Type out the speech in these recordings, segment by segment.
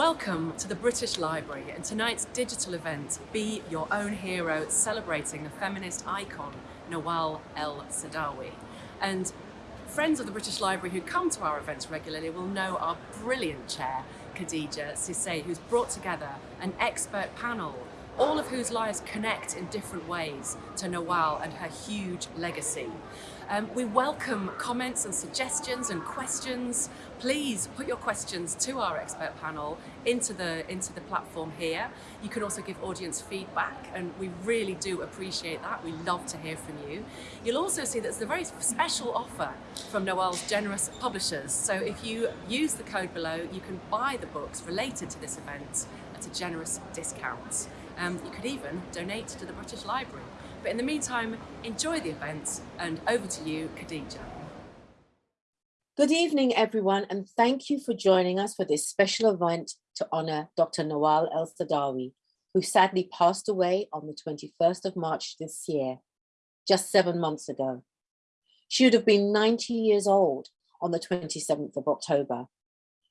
Welcome to the British Library and tonight's digital event, Be Your Own Hero, celebrating the feminist icon, Nawal El-Saadawi. And friends of the British Library who come to our events regularly will know our brilliant chair, Khadija Cissé, who's brought together an expert panel all of whose lives connect in different ways to Nawal and her huge legacy. Um, we welcome comments and suggestions and questions. Please put your questions to our expert panel into the, into the platform here. You can also give audience feedback and we really do appreciate that. We love to hear from you. You'll also see that there's a very special offer from Nawal's generous publishers. So if you use the code below, you can buy the books related to this event at a generous discount. Um, you could even donate to the British Library. But in the meantime, enjoy the event and over to you, Khadija. Good evening, everyone, and thank you for joining us for this special event to honour Dr. Nawal El-Saadawi, who sadly passed away on the 21st of March this year, just seven months ago. She would have been 90 years old on the 27th of October.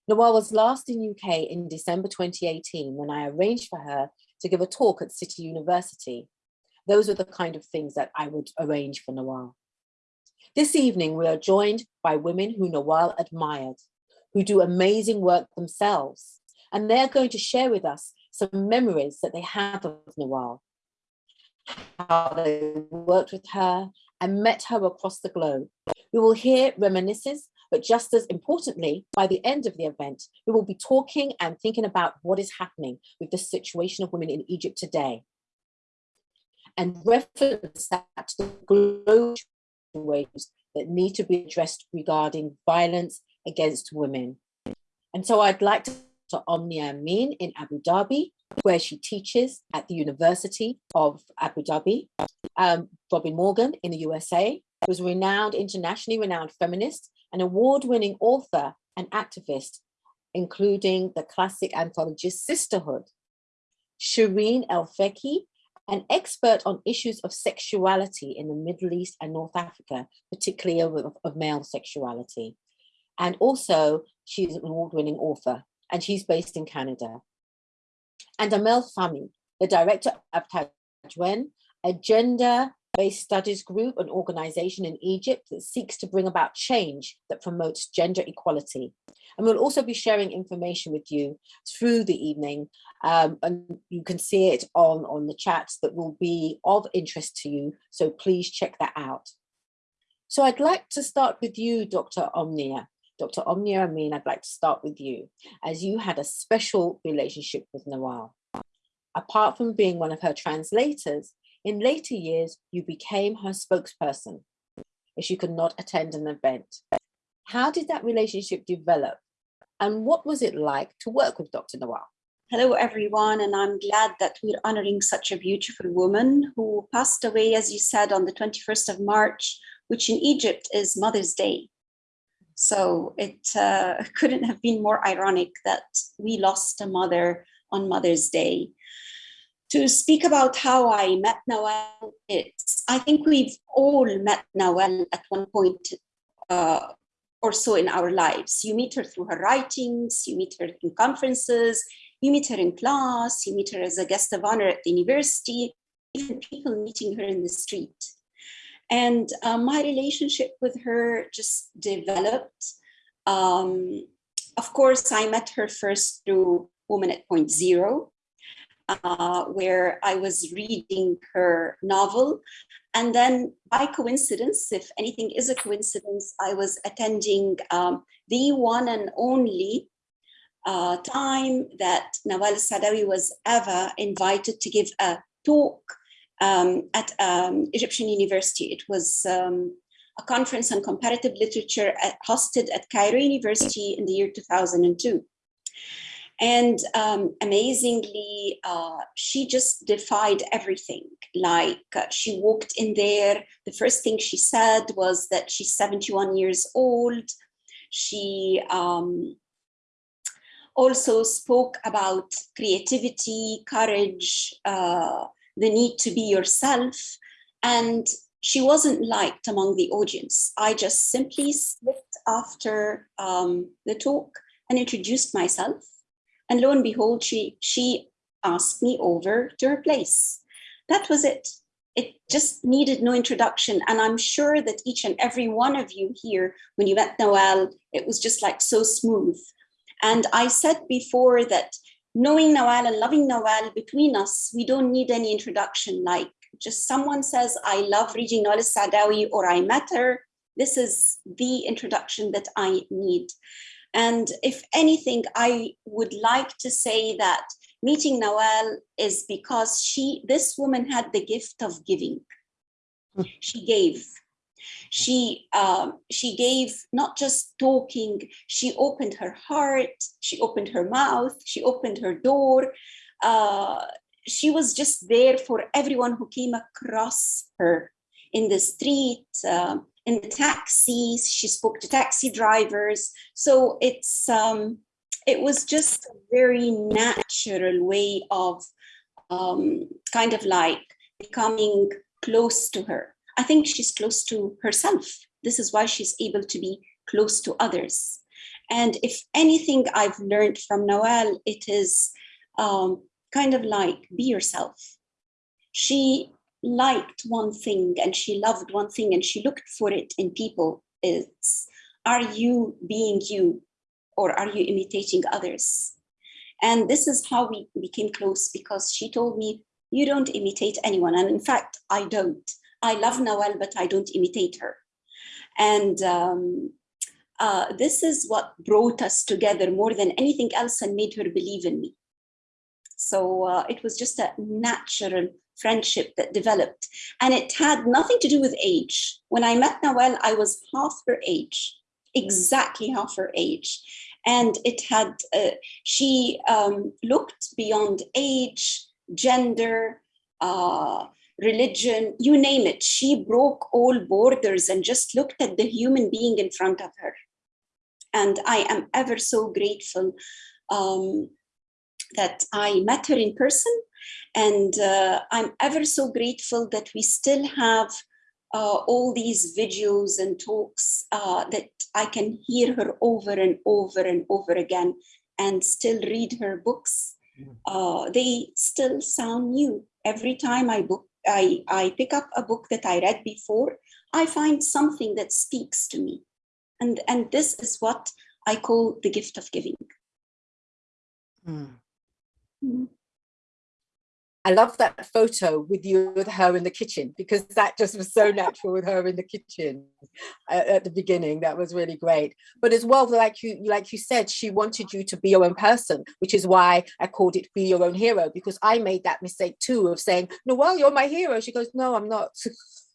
Nawal was last in UK in December 2018 when I arranged for her to give a talk at City University those are the kind of things that I would arrange for Nawal. This evening, we are joined by women who Nawal admired, who do amazing work themselves, and they're going to share with us some memories that they have of Nawal, how they worked with her and met her across the globe. We will hear reminiscences, but just as importantly, by the end of the event, we will be talking and thinking about what is happening with the situation of women in Egypt today and reference that to the global ways that need to be addressed regarding violence against women. And so I'd like to to Omnia Amin in Abu Dhabi, where she teaches at the University of Abu Dhabi. Um, Robin Morgan in the USA, who's a renowned, internationally renowned feminist, an award-winning author and activist, including the classic anthology Sisterhood. Shereen El-Feki an expert on issues of sexuality in the Middle East and North Africa, particularly of, of male sexuality. And also, she's an award-winning author, and she's based in Canada. And Amel Fahmy, the director of Tadwein, a gender based studies group and organization in Egypt that seeks to bring about change that promotes gender equality. And we'll also be sharing information with you through the evening. Um, and you can see it on, on the chats that will be of interest to you. So please check that out. So I'd like to start with you, Dr. Omnia. Dr. Omnia Amin, I'd like to start with you, as you had a special relationship with Nawal. Apart from being one of her translators, in later years, you became her spokesperson if she could not attend an event. How did that relationship develop? And what was it like to work with Dr. Nawal? Hello, everyone, and I'm glad that we're honoring such a beautiful woman who passed away, as you said, on the 21st of March, which in Egypt is Mother's Day. So it uh, couldn't have been more ironic that we lost a mother on Mother's Day to speak about how I met Nawal, it's, I think we've all met Nawal at one point uh, or so in our lives. You meet her through her writings, you meet her in conferences, you meet her in class, you meet her as a guest of honor at the university, even people meeting her in the street. And uh, my relationship with her just developed. Um, of course, I met her first through Woman at Point Zero, uh, where I was reading her novel. And then by coincidence, if anything is a coincidence, I was attending um, the one and only uh, time that Nawal Saadawi was ever invited to give a talk um, at um, Egyptian University. It was um, a conference on comparative literature at, hosted at Cairo University in the year 2002. And um, amazingly, uh, she just defied everything. Like uh, she walked in there, the first thing she said was that she's 71 years old. She um, also spoke about creativity, courage, uh, the need to be yourself. And she wasn't liked among the audience. I just simply slipped after um, the talk and introduced myself And lo and behold, she, she asked me over to her place. That was it. It just needed no introduction. And I'm sure that each and every one of you here, when you met Nawal, it was just like so smooth. And I said before that knowing Nawal and loving Nawal between us, we don't need any introduction. Like just someone says, I love reading Nawal Saadawi or I met her. This is the introduction that I need. And if anything, I would like to say that meeting Nawal is because she, this woman had the gift of giving. She gave. She um, she gave not just talking. She opened her heart. She opened her mouth. She opened her door. Uh, she was just there for everyone who came across her in the street, uh, in the taxis. She spoke to taxi drivers. So it's um, it was just a very natural way of um, kind of like becoming close to her. I think she's close to herself. This is why she's able to be close to others. And if anything I've learned from Nawal, it is um, kind of like be yourself. She liked one thing and she loved one thing and she looked for it in people. It's, are you being you or are you imitating others? And this is how we became close because she told me, you don't imitate anyone. And in fact, I don't. I love Nawal, but I don't imitate her. And um, uh, this is what brought us together more than anything else and made her believe in me. So uh, it was just a natural friendship that developed. And it had nothing to do with age. When I met Nawal, I was half her age, exactly half her age. And it had, uh, she um, looked beyond age, gender, uh, religion, you name it. She broke all borders and just looked at the human being in front of her. And I am ever so grateful um, that I met her in person. And uh, I'm ever so grateful that we still have uh, all these videos and talks uh, that I can hear her over and over and over again and still read her books. Mm. Uh, they still sound new. Every time I book, I, I pick up a book that I read before, I find something that speaks to me. And, and this is what I call the gift of giving. Mm. Mm. I love that photo with you with her in the kitchen because that just was so natural with her in the kitchen at, at the beginning. That was really great. But as well, like you like you said, she wanted you to be your own person, which is why I called it "Be Your Own Hero" because I made that mistake too of saying, "No, well, you're my hero." She goes, "No, I'm not.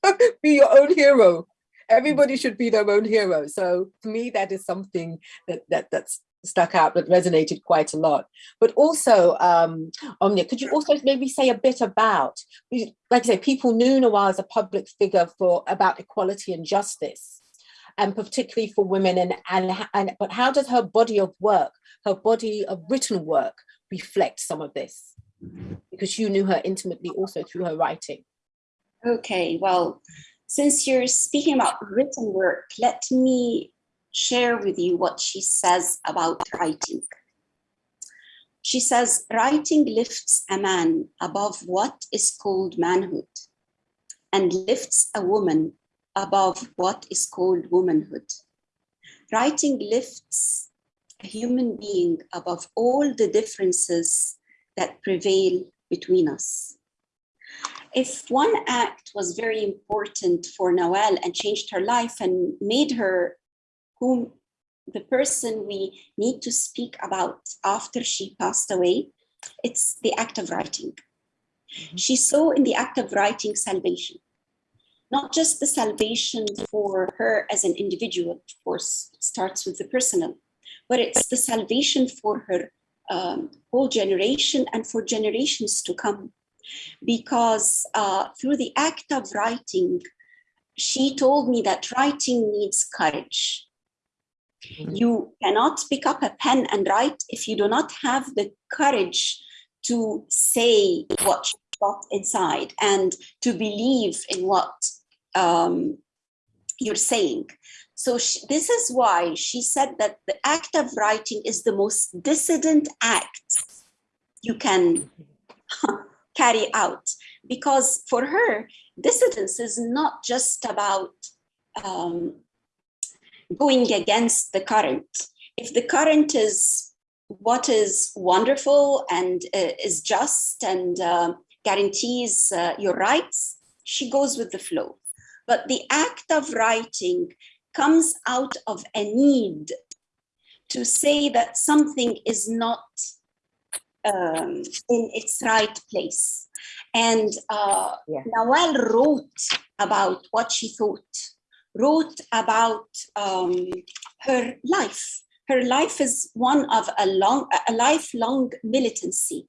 be your own hero." Everybody should be their own hero. So for me, that is something that that that's stuck out that resonated quite a lot. But also, um, Omnia, could you also maybe say a bit about, like I say, people knew Nawal as a public figure for about equality and justice, and particularly for women. And, and, and but how does her body of work, her body of written work, reflect some of this? Because you knew her intimately also through her writing. Okay, well, since you're speaking about written work, let me share with you what she says about writing. She says, writing lifts a man above what is called manhood and lifts a woman above what is called womanhood. Writing lifts a human being above all the differences that prevail between us. If one act was very important for Nawal and changed her life and made her whom the person we need to speak about after she passed away, it's the act of writing. Mm -hmm. She saw in the act of writing salvation, not just the salvation for her as an individual, of course, starts with the personal, but it's the salvation for her um, whole generation and for generations to come. Because uh, through the act of writing, she told me that writing needs courage Mm-hmm. You cannot pick up a pen and write if you do not have the courage to say what you got inside and to believe in what um, you're saying. So she, this is why she said that the act of writing is the most dissident act you can carry out. Because for her, dissidence is not just about um, going against the current. If the current is what is wonderful and uh, is just and uh, guarantees uh, your rights, she goes with the flow. But the act of writing comes out of a need to say that something is not um, in its right place. And uh, Yeah. Nawal wrote about what she thought, wrote about um, her life. Her life is one of a long, a lifelong militancy.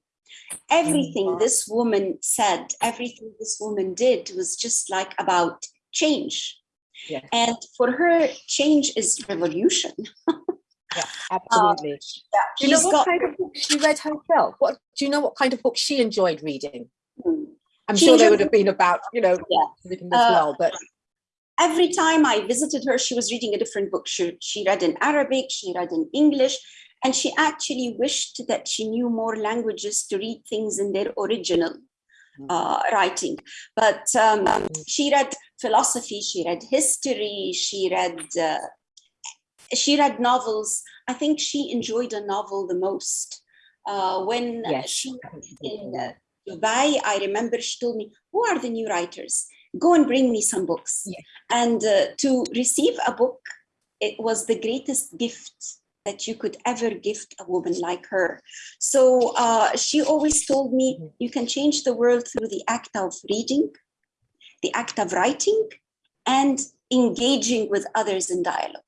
Everything this woman said, everything this woman did was just like about change. Yeah. And for her, change is revolution. Yeah, absolutely. Do you know what got- kind of book she read herself? What do you know what kind of book she enjoyed reading? Hmm. I'm She sure they would have been about, you know, Yeah. as Uh, well, but every time I visited her, she was reading a different book. She, she read in Arabic, she read in English, and she actually wished that she knew more languages to read things in their original uh, writing. But um, she read philosophy, she read history, she read uh, she read novels. I think she enjoyed a novel the most. Uh, when yes. she I think she did in uh. Dubai, I remember she told me, who are the new writers? Go and bring me some books. Yeah. And uh, to receive a book, it was the greatest gift that you could ever gift a woman like her. So uh, she always told me, Mhm. you can change the world through the act of reading, the act of writing, and engaging with others in dialogue.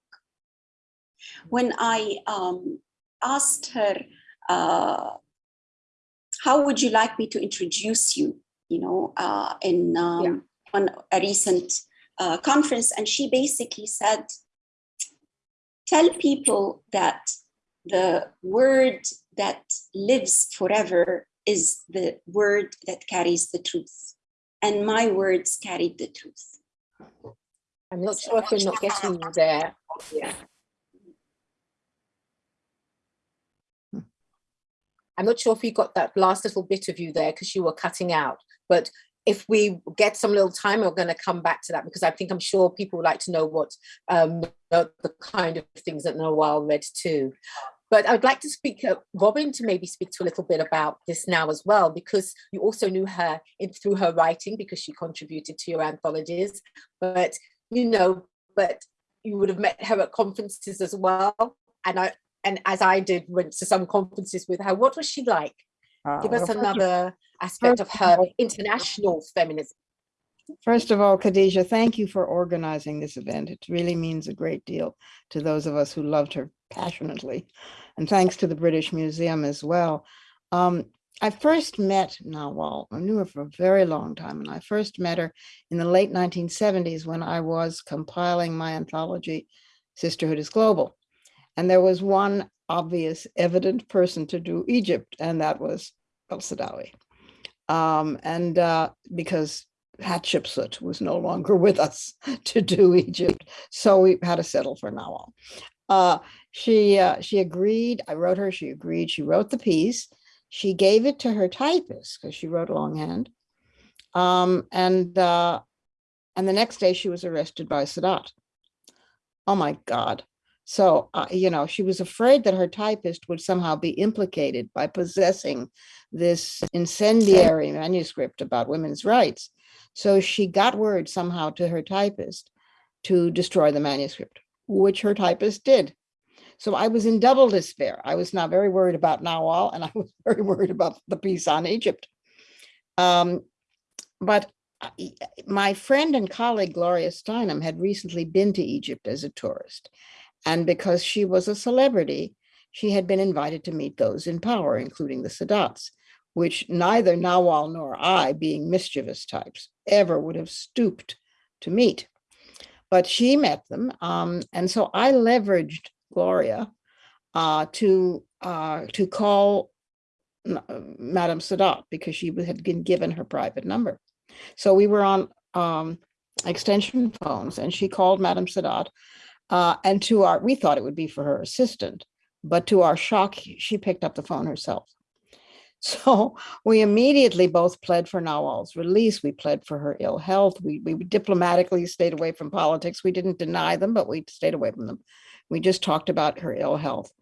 When I um, asked her, uh, how would you like me to introduce you you know uh, in um. On a recent uh, conference and she basically said tell people that the word that lives forever is the word that carries the truth and my words carried the truth I'm not sure if we're not getting you there. Yeah. I'm not sure if we got that last little bit of you there because you were cutting out. But if we get some little time, we're going to come back to that because I think I'm sure people would like to know what um, the, kind of things that Nawal read too. But I'd like to speak, uh, Robin, to maybe speak to a little bit about this now as well, because you also knew her in, through her writing because she contributed to your anthologies. But you know, but you would have met her at conferences as well. And I and as I did went to some conferences with her. What was she like? Uh, Give us another aspect of her international feminism. First of all, Khadija, thank you for organizing this event. It really means a great deal to those of us who loved her passionately. And thanks to the British Museum as well. Um, I first met Nawal, I knew her for a very long time, and I first met her in the late 1970s when I was compiling my anthology, Sisterhood is Global. And there was one obvious, evident person to do Egypt, and that was El Saadawi. Um, and uh, because Hatshepsut was no longer with us to do Egypt, so we had to settle for Nawal. Uh, she uh, she agreed. I wrote her. She agreed. She wrote the piece. She gave it to her typist because she wrote longhand. Um, and uh, and the next day she was arrested by Sadat. Oh my God! So uh, you know she was afraid that her typist would somehow be implicated by possessing this incendiary manuscript about women's rights. So she got word somehow to her typist to destroy the manuscript, which her typist did. So I was in double despair. I was now very worried about Nawal and I was very worried about the piece on Egypt. Um, but my friend and colleague Gloria Steinem had recently been to Egypt as a tourist. And because she was a celebrity, she had been invited to meet those in power, including the Sadats which neither Nawal nor I, being mischievous types, ever would have stooped to meet. But she met them, um, and so I leveraged Gloria uh, to uh, to call uh, Madame Sadat because she had been given her private number. So we were on um, extension phones, and she called Madame Sadat Uh, and to our, we thought it would be for her assistant, but to our shock, she picked up the phone herself. So we immediately both pled for Nawal's release. We pled for her ill health. We, we diplomatically stayed away from politics. We didn't deny them, but we stayed away from them. We just talked about her ill health.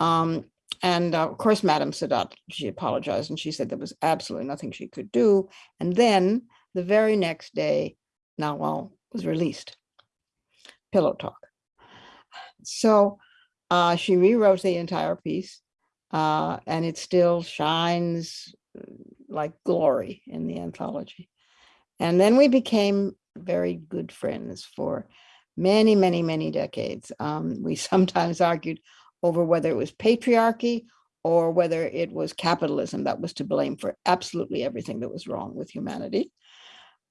Um, and uh, of course, Madam Sadat, she apologized and she said there was absolutely nothing she could do. And then the very next day, Nawal was released. Pillow talk. So uh, she rewrote the entire piece uh, and it still shines uh, like glory in the anthology. And then we became very good friends for many, many, many decades. Um, we sometimes argued over whether it was patriarchy or whether it was capitalism that was to blame for absolutely everything that was wrong with humanity.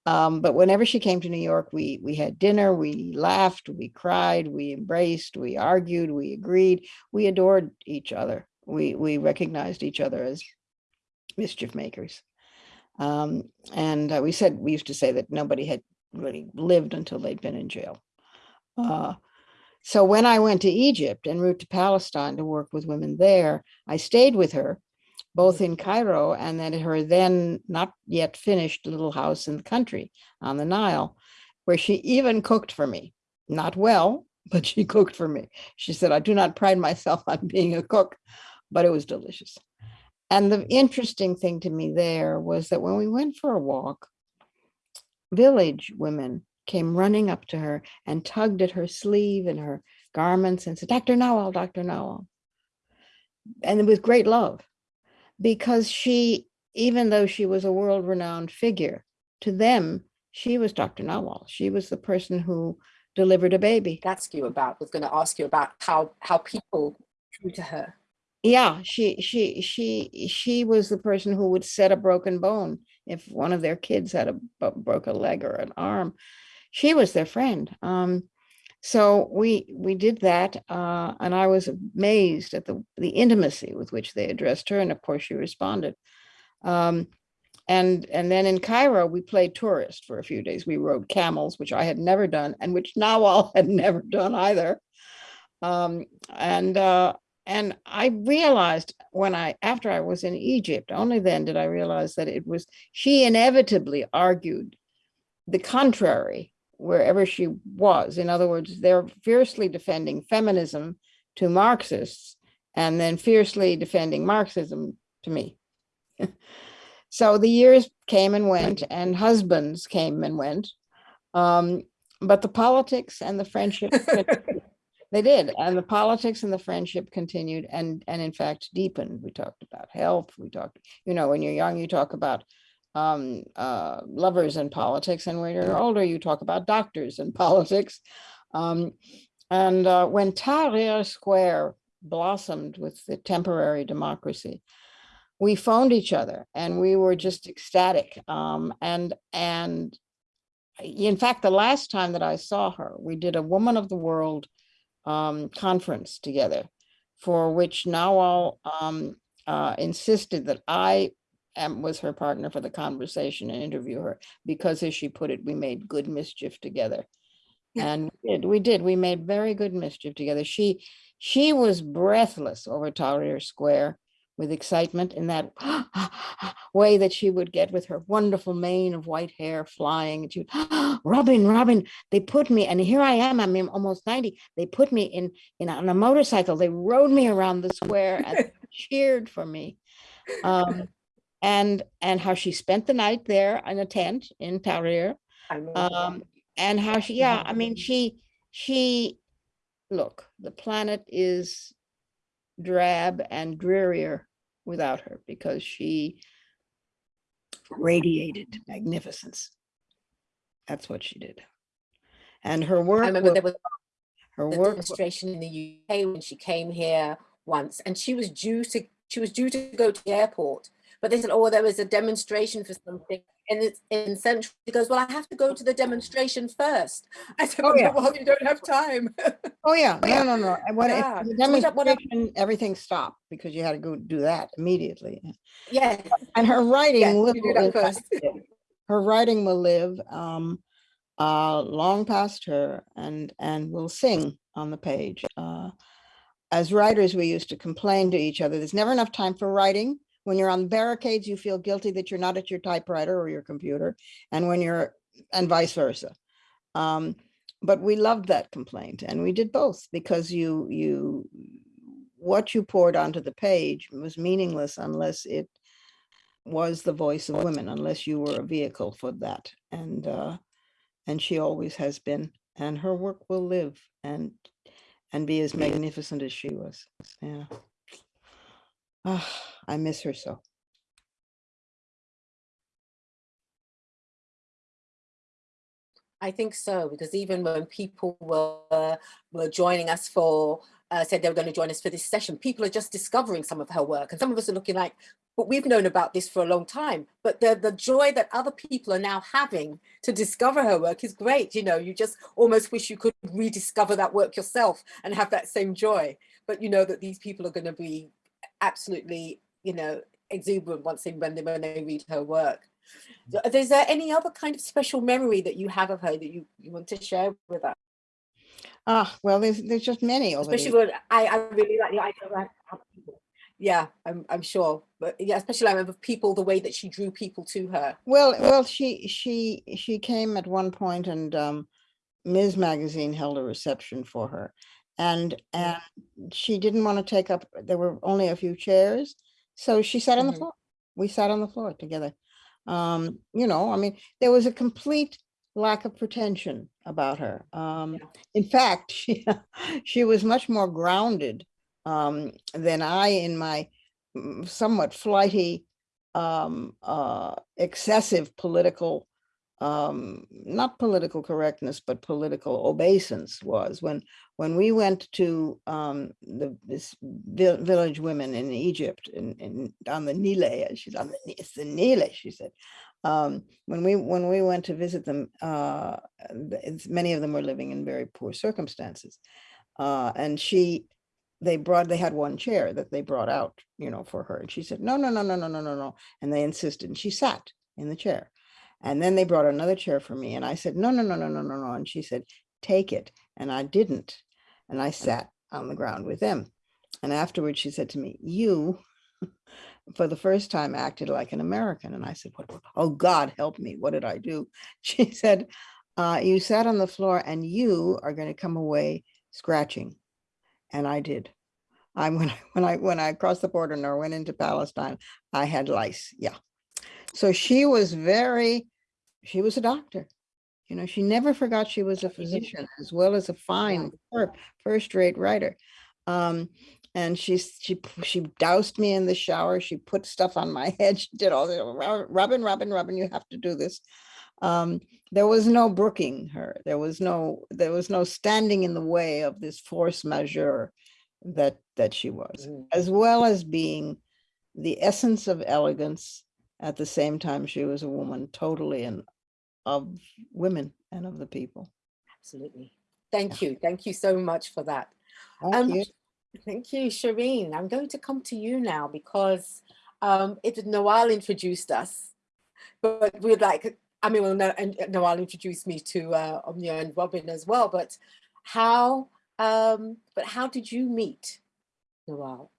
Um, but whenever she came to New York, we we had dinner, we laughed, we cried, we embraced, we argued, we agreed, we adored each other. We we recognized each other as mischief makers. Um, and uh, we said we used to say that nobody had really lived until they'd been in jail. Uh, so when I went to Egypt en route to Palestine to work with women there, I stayed with her both in Cairo and then her then not yet finished little house in the country on the Nile, where she even cooked for me. Not well, but she cooked for me. She said, I do not pride myself on being a cook, but it was delicious. And the interesting thing to me there was that when we went for a walk, village women came running up to her and tugged at her sleeve and her garments and said, Dr. Nawal, Dr. Nawal. And with great love because she, even though she was a world renowned figure, to them, she was Dr. Nawal. She was the person who delivered a baby. Ask you about, was going to ask you about how, how people drew to her. Yeah, she she she she was the person who would set a broken bone if one of their kids had a broke a leg or an arm. She was their friend. Um, so we we did that, uh, and I was amazed at the the intimacy with which they addressed her, and of course she responded. Um, and and then in Cairo we played tourist for a few days. We rode camels, which I had never done, and which Nawal had never done either. Um, and uh, and I realized when I after I was in Egypt, only then did I realize that it was she inevitably argued the contrary wherever she was. In other words, they're fiercely defending feminism to Marxists and then fiercely defending Marxism to me. so the years came and went and husbands came and went. Um, but the politics and the friendship, they did. And the politics and the friendship continued and, and in fact deepened. We talked about health. We talked, you know, when you're young, you talk about um, uh, lovers in politics, and when you're older, you talk about doctors in politics. Um, and uh, when Tahrir Square blossomed with the temporary democracy, we phoned each other, and we were just ecstatic. Um, and and in fact, the last time that I saw her, we did a Woman of the World um, conference together, for which Nawal um, uh, insisted that I and was her partner for the conversation and interview her because as she put it, we made good mischief together. Yeah. And we did, we did, we made very good mischief together. She, she was breathless over Tahrir Square with excitement in that way that she would get with her wonderful mane of white hair flying. And she would, Robin, Robin, they put me, and here I am, I'm almost 90. They put me in, in on a motorcycle. They rode me around the square and cheered for me. Um, and and how she spent the night there in a tent in Tahrir. Um, and how she, yeah, I mean, she, she, look, the planet is drab and drearier without her because she radiated magnificence. That's what she did. And her work. I remember wa- there was her work, demonstration in the UK when she came here once, and she was due to she was due to go to the airport, but they said, "Oh, there was a demonstration for something." And it's in Central. She goes, "Well, I have to go to the demonstration first. I said, Oh, "Well, yeah. well, you don't have time." oh yeah, no, no, no. And when it- Yeah. the So what I- what I- demonstration, everything stopped because you had to go do that immediately. yes, And her writing, will you do that live- her writing will live. Um, uh, long past her and, and will sing on the page. Uh, as writers, we used to complain to each other, there's never enough time for writing. When you're on barricades, you feel guilty that you're not at your typewriter or your computer. And when you're, and vice versa. Um, but we loved that complaint and we did both because you, you, what you poured onto the page was meaningless unless it was the voice of women, unless you were a vehicle for that. And, uh, and she always has been, and her work will live and, and be as magnificent as she was. Yeah. Ah, I miss her so. I think so, because even when people were were joining us for uh, said they were going to join us for this session, people are just discovering some of her work, and some of us are looking like, but we've known about this for a long time. But the the joy that other people are now having to discover her work is great. You know, you just almost wish you could rediscover that work yourself and have that same joy. But you know that these people are going to be absolutely, you know, exuberant once they when they when they read her work. So, Is there any other kind of special memory that you have of her that you, you want to share with us? Ah, well, there's, there's just many Especially when I, I really like the idea of people- yeah, I'm, I'm sure. But yeah, especially I remember people, the way that she drew people to her. Well, well, she, she, she came at one point and um, Ms. Magazine held a reception for her. And, and she didn't want to take up, there were only a few chairs. So she sat on the Mhm. floor. We sat on the floor together. Um, you know, I mean, there was a complete lack of pretension about her. Um, Yeah. in fact, she, she was much more grounded um, than I in my mm, somewhat flighty, um, uh, excessive political, um, not political correctness, but political obeisance was when, when we went to um, the, this village women in Egypt in, in, on the Nile, she's on the, it's the Nile, she said. Um, when we, when we went to visit them, uh, many of them were living in very poor circumstances. Uh, and she, they brought, they had one chair that they brought out, you know, for her. And she said, no, no, no, no, no, no, no, no. And they insisted, and she sat in the chair. And then they brought another chair for me and I said, no, no, no, no, no, no, no. And she said, take it. And I didn't. And I sat on the ground with them. And afterwards she said to me, you, for the first time, acted like an American. And I said, what, oh God, help me. What did I do? She said, uh, you sat on the floor and you are going to come away scratching. And I did. I, when I, when I, when I crossed the border and I went into Palestine, I had lice. Yeah. So she was very, she was a doctor. You know, she never forgot she was a physician as well as a fine, first-rate writer. Um, and she she, she doused me in the shower. She put stuff on my head. She did all the, "Ro- Robin, Robin, Robin, you have to do this. Um, there was no brooking her. There was no, there was no standing in the way of this force majeure that, that she was, Mm. as well as being the essence of elegance. At the same time, she was a woman totally and of women and of the people. Absolutely. Thank you. Thank you so much for that. Thank Um, you. Thank you, Shereen. I'm going to come to you now because um, it Nawal introduced us, but we'd like, I mean, well, no, and uh, Nawal introduced me to uh, Omnia and Robin as well, but how, um, but how did you meet Nawal?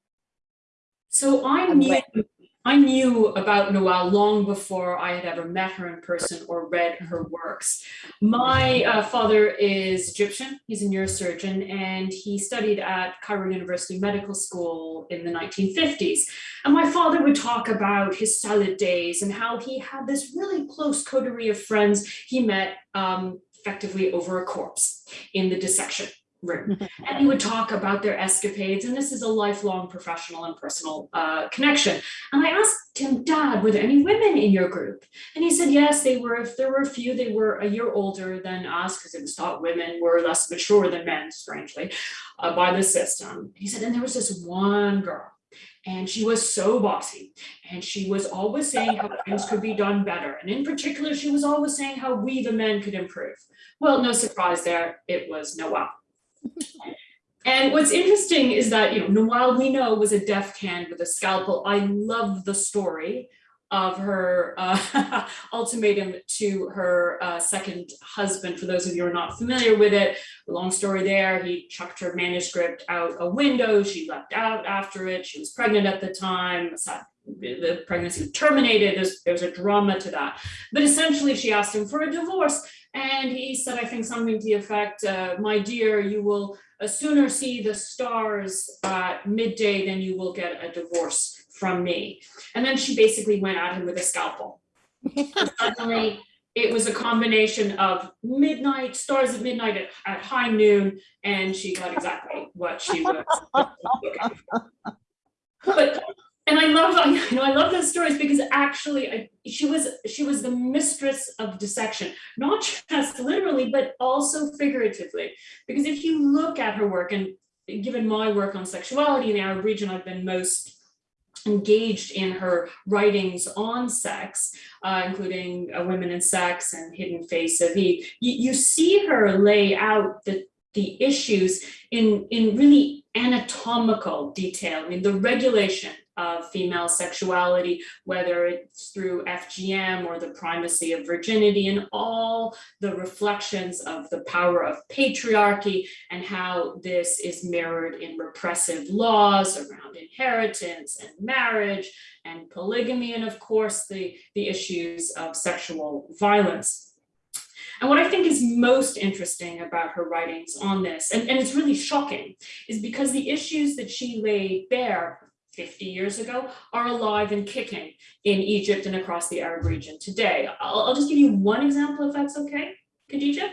So I And knew, when- I knew about Nawal long before I had ever met her in person or read her works. My uh, father is Egyptian, he's a neurosurgeon, and he studied at Cairo University Medical School in the 1950s. And my father would talk about his salad days and how he had this really close coterie of friends he met um, effectively over a corpse in the dissection room and he would talk about their escapades and this is a lifelong professional and personal uh, connection. And i asked him dad were there any women in your group? And he said yes they were. If there were a few they were a year older than us because it was thought women were less mature than men strangely uh, by the system. He said and there was this one girl and she was so bossy and she was always saying how things could be done better. And in particular she was always saying how we the men could improve. Well no surprise there. It was Nawal and what's interesting is that, you know, Nawal we know was a deft hand with a scalpel. I love the story of her uh, ultimatum to her uh, second husband. For those of you who are not familiar with it, long story there, he chucked her manuscript out a window. She leapt out after it. She was pregnant at the time. The pregnancy terminated. There's, there's a drama to that. But essentially, she asked him for a divorce. And he said, I think something to the effect, uh, my dear, you will uh, sooner see the stars at midday than you will get a divorce from me. And then she basically went at him with a scalpel. Suddenly, it was a combination of midnight, stars at midnight at, at high noon, and she got exactly what she was. But and I love, you know, I love those stories because actually I, she was she was the mistress of dissection, not just literally, but also figuratively. Because if you look at her work, and given my work on sexuality in the Arab region, I've been most engaged in her writings on sex, uh, including uh, Women and Sex and Hidden Face of Eve, you, you see her lay out the, the issues in, in really anatomical detail. I mean, the regulation of female sexuality, whether it's through FGM or the primacy of virginity and all the reflections of the power of patriarchy and how this is mirrored in repressive laws around inheritance and marriage and polygamy, and of course, the, the issues of sexual violence. And what I think is most interesting about her writings on this, and, and it's really shocking, is because the issues that she laid bare 50 years ago are alive and kicking in Egypt and across the Arab region today. I'll, I'll just give you one example if that's okay, Khadija.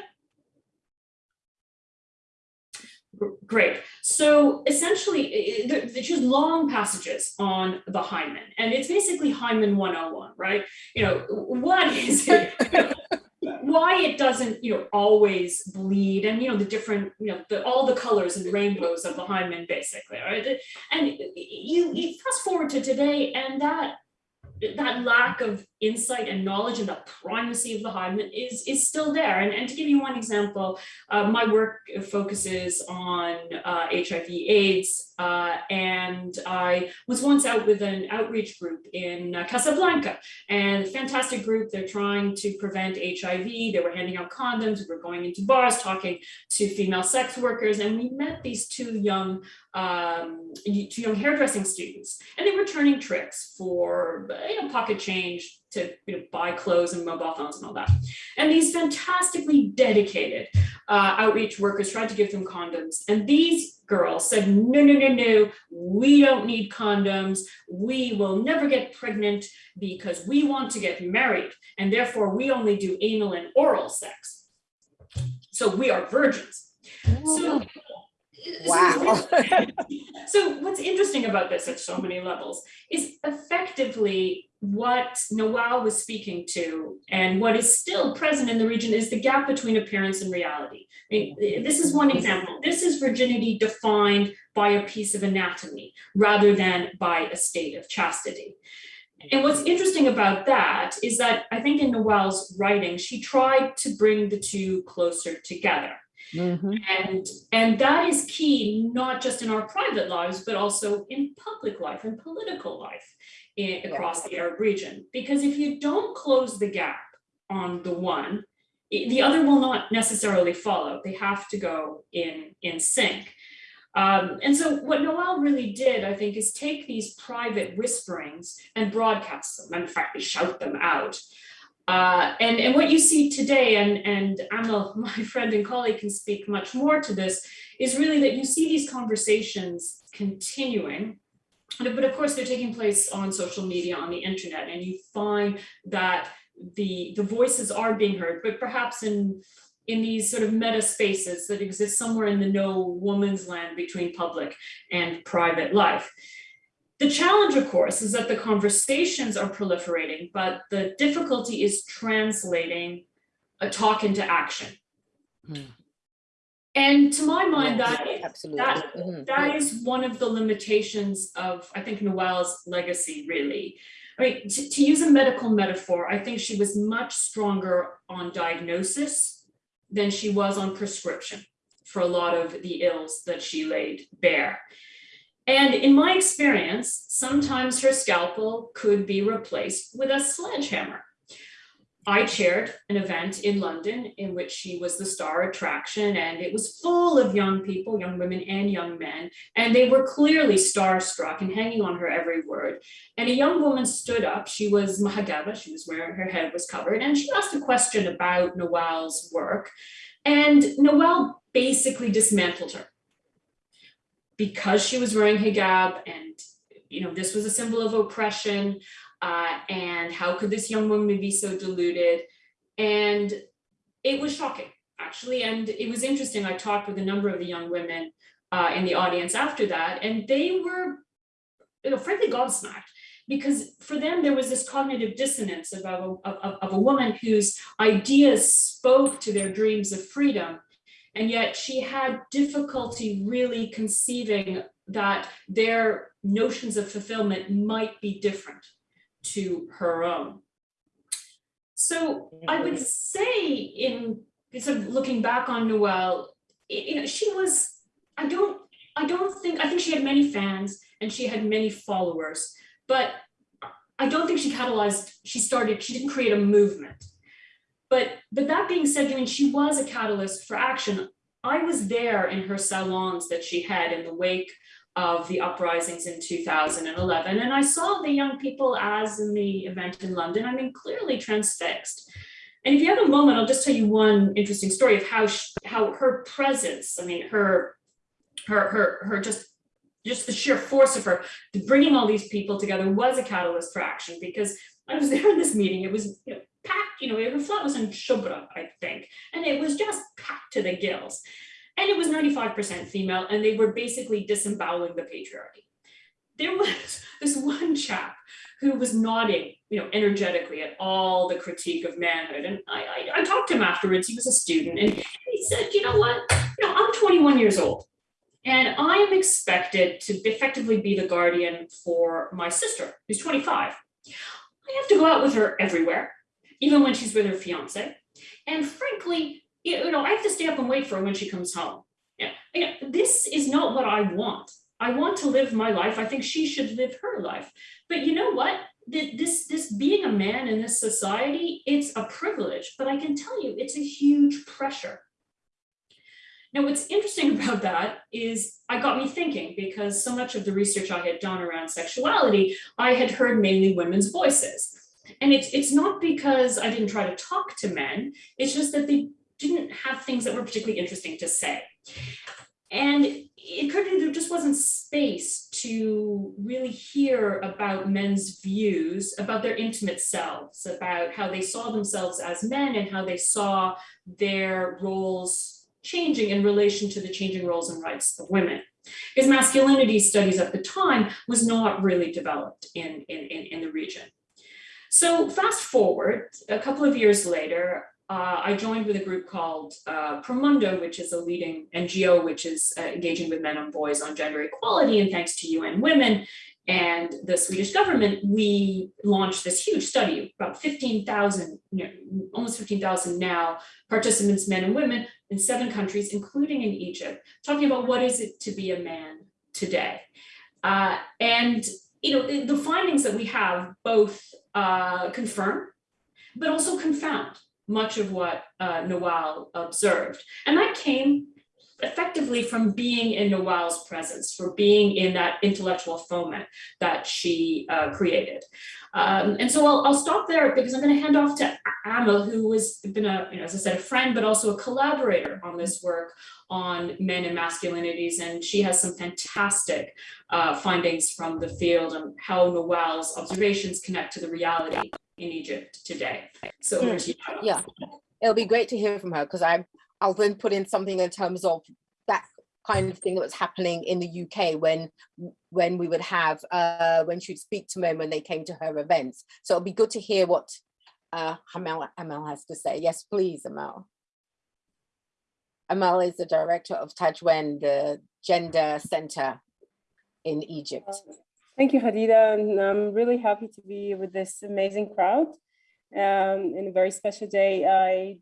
Great. So essentially, there's just long passages on the hymen, and it's basically hymen 101, right? You know, what is it? why it doesn't, you know, always bleed and, you know, the different, you know, the, all the colors and rainbows of the hymen basically, right? And you, you fast forward to today and that that lack of insight and knowledge and the primacy of the hymen is, is still there. And, and to give you one example, uh, my work focuses on uh, HIV AIDS, uh, and I was once out with an outreach group in uh, Casablanca, and fantastic group, they're trying to prevent HIV, they were handing out condoms, we were going into bars, talking to female sex workers, and we met these two young um, two young hairdressing students, and they were turning tricks for you know, pocket change to you know, buy clothes and mobile phones and all that. And these fantastically dedicated uh, outreach workers tried to give them condoms. And these girls said, no, no, no, no, we don't need condoms. We will never get pregnant because we want to get married. And therefore we only do anal and oral sex. So we are virgins. So Wow. so what's interesting about this at so many levels is effectively what Nawal was speaking to and what is still present in the region is the gap between appearance and reality. This is one example. This is virginity defined by a piece of anatomy rather than by a state of chastity. And what's interesting about that is that I think in Nawal's writing, she tried to bring the two closer together. Mm-hmm. And, and that is key, not just in our private lives, but also in public life and political life in, across the Arab region. Because if you don't close the gap on the one, the other will not necessarily follow. They have to go in, in sync. Um, and so what Nawal really did, I think, is take these private whisperings and broadcast them, and in fact, shout them out. Uh, and, and what you see today, and, and Amel, my friend and colleague, can speak much more to this, is really that you see these conversations continuing, but of course they're taking place on social media, on the internet, and you find that the, the voices are being heard, but perhaps in, in these sort of meta spaces that exist somewhere in the no woman's land between public and private life. The challenge, of course, is that the conversations are proliferating, but the difficulty is translating a talk into action. Hmm. And to my mind, Yes, that, Absolutely. that, Mhm. that is one of the limitations of, I think, Nawal's legacy, really. I mean, to, to use a medical metaphor, I think she was much stronger on diagnosis than she was on prescription for a lot of the ills that she laid bare. And in my experience, sometimes her scalpel could be replaced with a sledgehammer. I chaired an event in London in which she was the star attraction and it was full of young people, young women and young men, and they were clearly starstruck and hanging on her every word. And a young woman stood up, she was Mahagaba, she was wearing, her head was covered, and she asked a question about Nawal's work. And Nawal basically dismantled her because she was wearing hijab and you know this was a symbol of oppression uh, and how could this young woman be so deluded? And it was shocking, actually. And it was interesting. I talked with a number of the young women uh, in the audience after that, and they were, you know, frankly gobsmacked because for them there was this cognitive dissonance of a, of, of a woman whose ideas spoke to their dreams of freedom and yet she had difficulty really conceiving that their notions of fulfillment might be different to her own. So mm-hmm. I would say in sort of looking back on Nawal, you know, she was, I don't, I don't think, I think she had many fans and she had many followers, but I don't think she catalyzed, she started, she didn't create a movement. But, but that being said, I mean, she was a catalyst for action. I was there in her salons that she had in the wake of the uprisings in 2011. And I saw the young people as in the event in London, I mean, clearly transfixed. And if you have a moment, I'll just tell you one interesting story of how she, how her presence, I mean, her, her, her, her just, just the sheer force of her bringing all these people together was a catalyst for action because I was there in this meeting, it was you know, packed, you know, her flat was in Shubra, I think, and it was just packed to the gills and it was 95% female, and they were basically disemboweling the patriarchy. There was this one chap who was nodding, you know, energetically at all the critique of manhood. And I, I, I talked to him afterwards, he was a student, and he said, you know what, you know, I'm 21 years old, and I am expected to effectively be the guardian for my sister, who's 25. I have to go out with her everywhere, even when she's with her fiance. And frankly, you know, I have to stay up and wait for her when she comes home. Yeah, you know, this is not what I want. I want to live my life. I think she should live her life. But you know what? This, this being a man in this society, it's a privilege, but I can tell you it's a huge pressure. Now, what's interesting about that is I got me thinking because so much of the research I had done around sexuality, I had heard mainly women's voices. And it's, it's not because I didn't try to talk to men, it's just that they didn't have things that were particularly interesting to say. And it occurred to me there just wasn't space to really hear about men's views about their intimate selves, about how they saw themselves as men and how they saw their roles changing in relation to the changing roles and rights of women. Because masculinity studies at the time was not really developed in, in, in, in the region. So fast forward a couple of years later, uh, I joined with a group called uh, Promundo, which is a leading NGO, which is uh, engaging with men and boys on gender equality. And thanks to UN Women and the Swedish government, we launched this huge study, about 15,000, you know, almost 15,000 now, participants, men and women in seven countries, including in Egypt, talking about what is it to be a man today. Uh, and you know, the, findings that we have both uh, confirm, but also confound much of what uh, Nawal observed. And that came effectively from being in Nawal's presence, for being in that intellectual foment that she uh, created. Um, and so I'll, I'll, stop there because I'm going to hand off to Amel, who has been a, you know, as I said, a friend, but also a collaborator on this work on men and masculinities. And she has some fantastic uh, findings from the field on how Nawal's observations connect to the reality in Egypt today. So over to you. Yeah, it'll be great to hear from her because I I'll then put in something in terms of that kind of thing that was happening in the UK when when we would have uh, when she'd speak to men when they came to her events. So it'll be good to hear what uh, Amel, has to say. Yes, please, Amel. Amel is the director of Tadwein, the gender center in Egypt. Thank you, Khadija, and I'm really happy to be with this amazing crowd um, in a very special day. I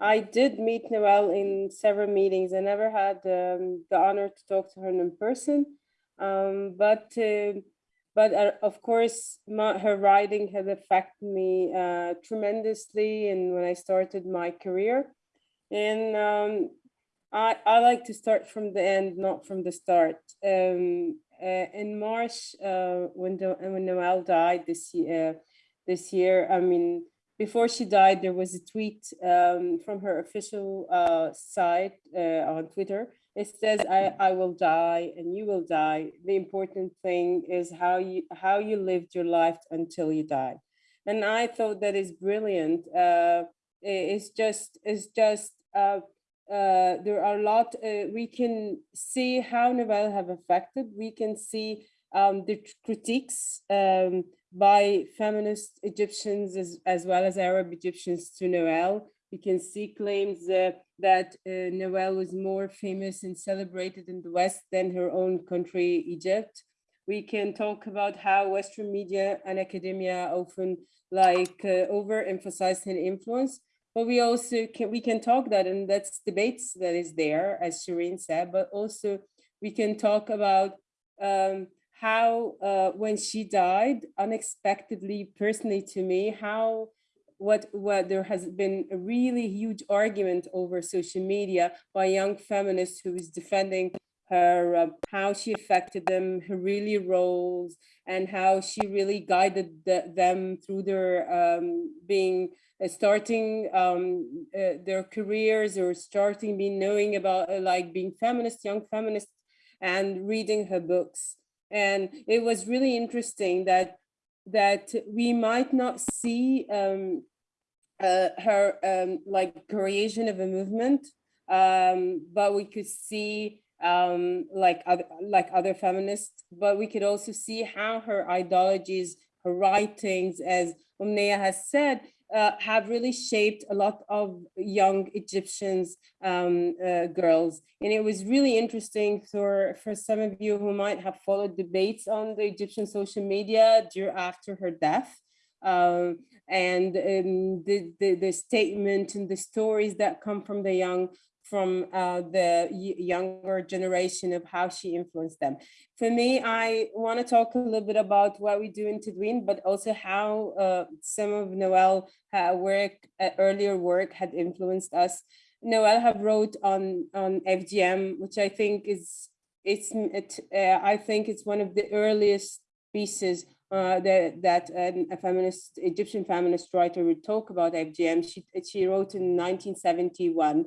I did meet Nawal in several meetings. I never had um, the honor to talk to her in person. Um, but uh, but uh, of course, my, her writing has affected me uh, tremendously. And when I started my career, and um, I I like to start from the end, not from the start. Um, uh, in March, uh, when the, when Nawal died this year, this year, I mean, before she died, there was a tweet um, from her official uh, site uh, on Twitter. It says, I, "I will die and you will die. The important thing is how you how you lived your life until you died." And I thought that is brilliant. Uh, it's just it's just uh, uh, there are a lot, uh, we can see how Nawal have affected, we can see um, the critiques um, by feminist Egyptians as, as well as Arab Egyptians to Nawal. We can see claims uh, that uh, Nawal was more famous and celebrated in the West than her own country, Egypt. We can talk about how Western media and academia often like uh, overemphasize and influence, but we also can we can talk that and that's debates that is there as Shereen said but also we can talk about um, how uh, when she died unexpectedly personally to me how what what there has been a really huge argument over social media by young feminists who is defending her uh, how she affected them her really roles and how she really guided the, them through their um, being uh, starting um, uh, their careers or starting being knowing about uh, like being feminist, young feminist, and reading her books. And it was really interesting that that we might not see um, uh, her um, like creation of a movement, um, but we could see um, like other like other feminists, but we could also see how her ideologies, her writings, as Omnia has said, uh, have really shaped a lot of young Egyptians um, uh, girls. And it was really interesting for, for some of you who might have followed debates on the Egyptian social media during after her death. Um, and um, the, the, the statement and the stories that come from the young from uh, the younger generation of how she influenced them. For me, I want to talk a little bit about what we do in Tadwein, but also how uh, some of Nawal uh, work, earlier work had influenced us. Nawal have wrote on on FGM, which I think is it's it, uh, I think it's one of the earliest pieces uh, that that a feminist Egyptian feminist writer would talk about FGM. She she wrote in 1971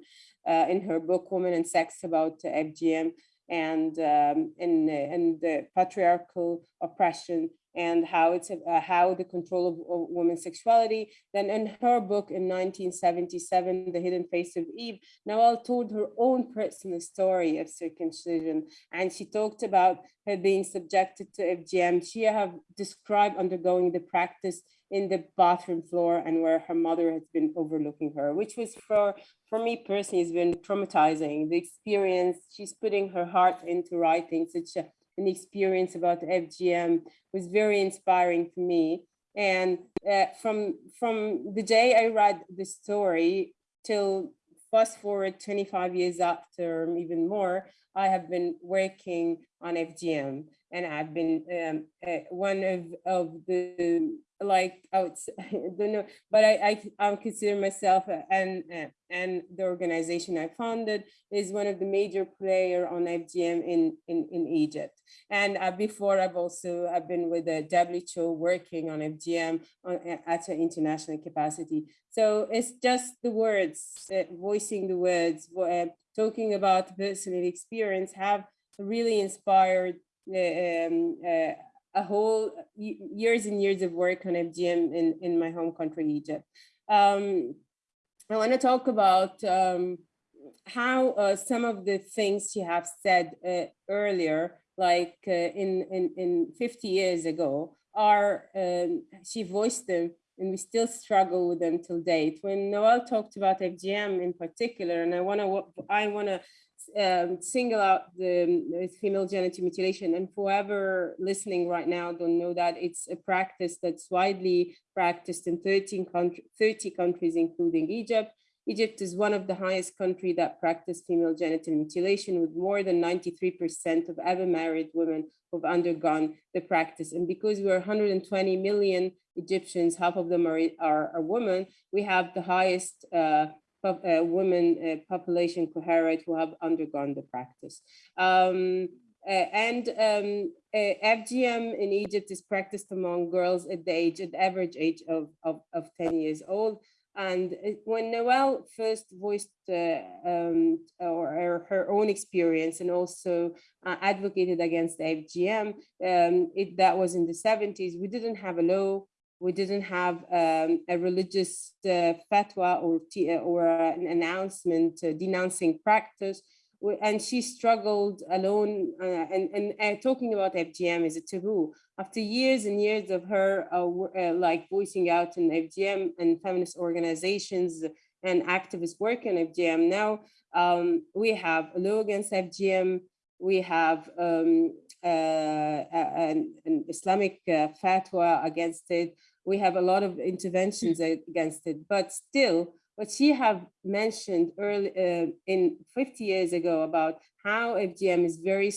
uh, in her book Woman and Sex about FGM and um, and and the patriarchal oppression and how it's uh, how the control of, of women's sexuality. Then in her book in 1977, The Hidden Face of Eve, Nawal told her own personal story of circumcision, and she talked about her being subjected to FGM. She have described undergoing the practice in the bathroom floor and where her mother has been overlooking her, which was for, for me personally has been traumatizing. The experience, she's putting her heart into writing such a, an experience about FGM was very inspiring for me. And uh, from, from the day I read the story till fast forward 25 years after, even more, I have been working on FGM and I've been um, uh, one of, of the like I would say, I don't know, but I, I I consider myself and and the organization I founded is one of the major player on FGM in in in Egypt. And uh, before I've also I've been with the WHO working on FGM on, at an international capacity. So it's just the words, uh, voicing the words, uh, talking about personal experience have really inspired uh, um, uh, a whole years and years of work on FGM in, in my home country, Egypt. Um, I want to talk about um, how uh, some of the things you have said uh, earlier, like uh, in, in, in 50 years ago, are, um, she voiced them and we still struggle with them till date. When Nawal talked about FGM in particular, and I want to I want to um, single out the female genital mutilation and whoever listening right now don't know that it's a practice that's widely practiced in 13 country, 30 countries, including Egypt. Egypt is one of the highest country that practice female genital mutilation with more than 93% of ever married women who've undergone the practice. And because we're 120 million Egyptians, half of them are, are, are women, we have the highest uh, uh, women uh, population cohort who have undergone the practice. Um, uh, and um, uh, FGM in Egypt is practiced among girls at the age, at the average age of, of, of 10 years old. And uh, when Nawal first voiced uh, um, or, her own experience and also uh, advocated against FGM, um, it, that was in the 70s, we didn't have a law, we didn't have um, a religious uh, fatwa or, or an announcement denouncing practice and she struggled alone uh, and, and, and, talking about FGM is a taboo. After years and years of her uh, uh, like voicing out in FGM and feminist organizations and activist work in FGM, now um, we have a law against FGM, we have um, uh, an, an, Islamic uh, fatwa against it, we have a lot of interventions against it, but still what she have mentioned early uh, in 50 years ago about how FGM is very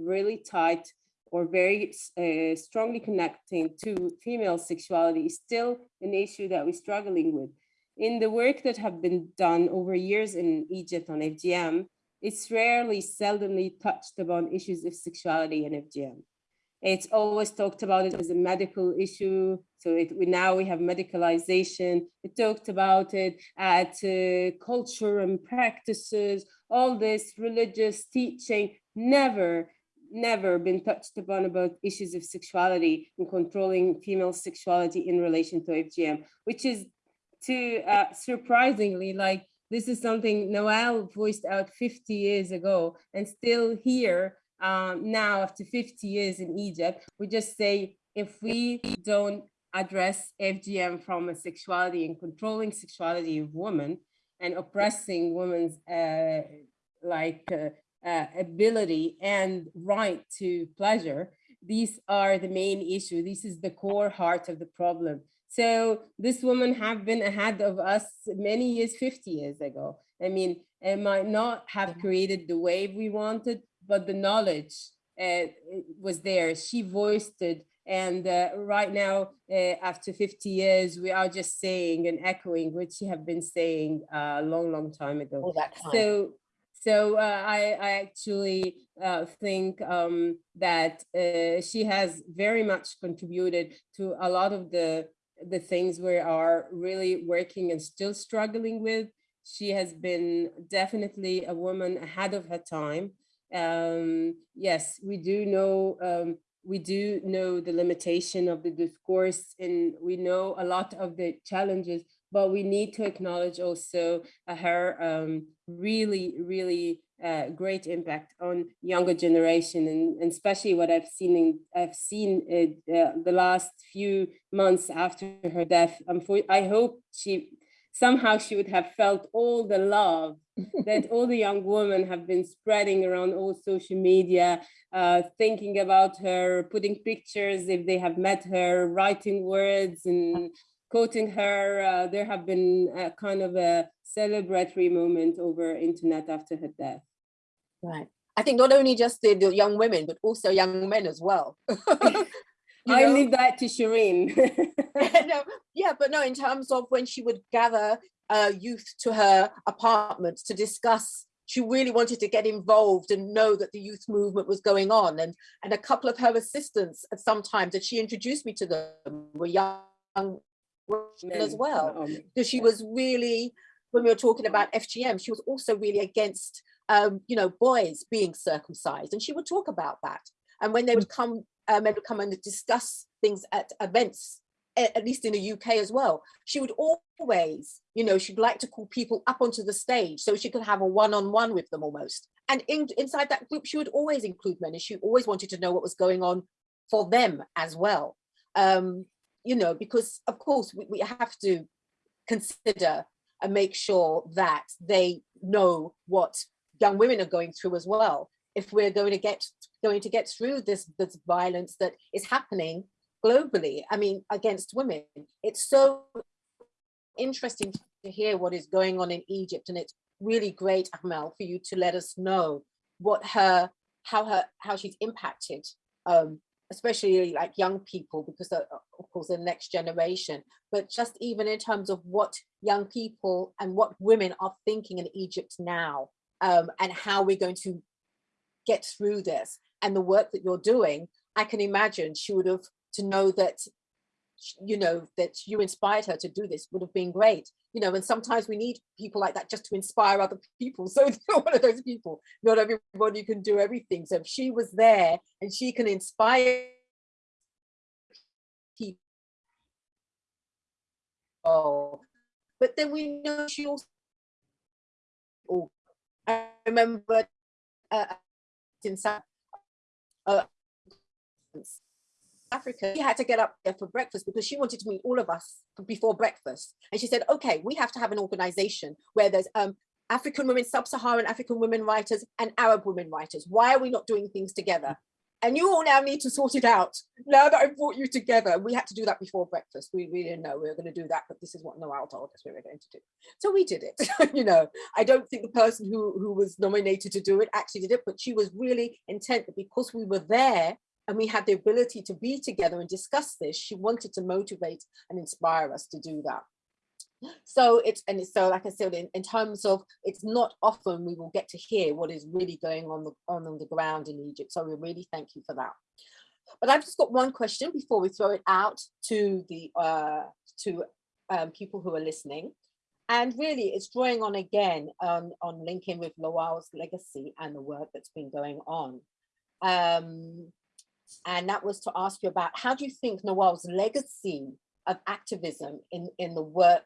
really tight or very uh, strongly connecting to female sexuality is still an issue that we're struggling with. In the work that have been done over years in Egypt on FGM, it's rarely, seldomly touched upon issues of sexuality and FGM. It's always talked about it as a medical issue. So it, we now we have medicalization. It talked about it at uh, culture and practices, all this religious teaching, never, never been touched upon about issues of sexuality and controlling female sexuality in relation to FGM, which is to uh, surprisingly like this is something Nawal voiced out 50 years ago and still here um, now after 50 years in Egypt, we just say, if we don't address FGM from a sexuality and controlling sexuality of women and oppressing women's uh, like uh, uh, ability and right to pleasure, these are the main issue. This is the core heart of the problem. So this woman have been ahead of us many years, 50 years ago. I mean, it might not have created the wave we wanted, but the knowledge uh, was there. She voiced it. And uh, right now, uh, after 50 years, we are just saying and echoing what she have been saying a long, long time ago. All that time. So, so uh, I, I actually uh, think um, that uh, she has very much contributed to a lot of the the things we are really working and still struggling with. She has been definitely a woman ahead of her time um, yes, we do know um, we do know the limitation of the discourse and we know a lot of the challenges, but we need to acknowledge also her um, really, really uh, great impact on younger generation and, and, especially what I've seen in, I've seen it, uh, the last few months after her death. I hope she somehow she would have felt all the love that all the young women have been spreading around all social media, uh, thinking about her, putting pictures if they have met her, writing words and quoting her. Uh, there have been a kind of a celebratory moment over internet after her death. Right. I think not only just the, the young women, but also young men as well. I know? leave that to Shereen. no, yeah, but no, in terms of when she would gather uh, youth to her apartment to discuss she really wanted to get involved and know that the youth movement was going on and and a couple of her assistants at some times that she introduced me to them were young women as well because she was really when we were talking about FGM she was also really against um, you know boys being circumcised and she would talk about that and when they would come um, and would come and discuss things at events at least in the UK as well, she would always, you know, she'd like to call people up onto the stage so she could have a one-on-one -on -one with them almost. And in, inside that group, she would always include men and she always wanted to know what was going on for them as well. Um, you know, because of course we, we have to consider and make sure that they know what young women are going through as well. If we're going to get going to get through this, this violence that is happening globally, I mean, against women. It's so interesting to hear what is going on in Egypt. And it's really great, Amel, for you to let us know what her, how her, how she's impacted, um, especially like young people, because of, of course, the next generation, but just even in terms of what young people and what women are thinking in Egypt now, um, and how we're going to get through this and the work that you're doing, I can imagine she would have to know that you know, that you inspired her to do this would have been great. You know, and sometimes we need people like that just to inspire other people. So one of those people, not everybody can do everything. So if she was there and she can inspire people, Oh but then we know she also, I remember uh, in South, uh, Africa, she had to get up there for breakfast because she wanted to meet all of us before breakfast. And she said, okay, we have to have an organization where there's um, African women, sub-Saharan African women writers and Arab women writers. Why are we not doing things together? And you all now need to sort it out. Now that I've brought you together, we had to do that before breakfast. We, we didn't know we were going to do that, but this is what Nawal told us we were going to do. So we did it. you know, I don't think the person who, who was nominated to do it actually did it, but she was really intent that because we were there, and we had the ability to be together and discuss this, she wanted to motivate and inspire us to do that. So it's, and so like I said, in, in terms of, it's not often we will get to hear what is really going on the, on, on the ground in Egypt. So we really thank you for that. But I've just got one question before we throw it out to the, uh, to um, people who are listening. And really it's drawing on again um, on linking with Nawal's legacy and the work that's been going on. Um, and that was to ask you about how do you think Nawal's legacy of activism in, in the work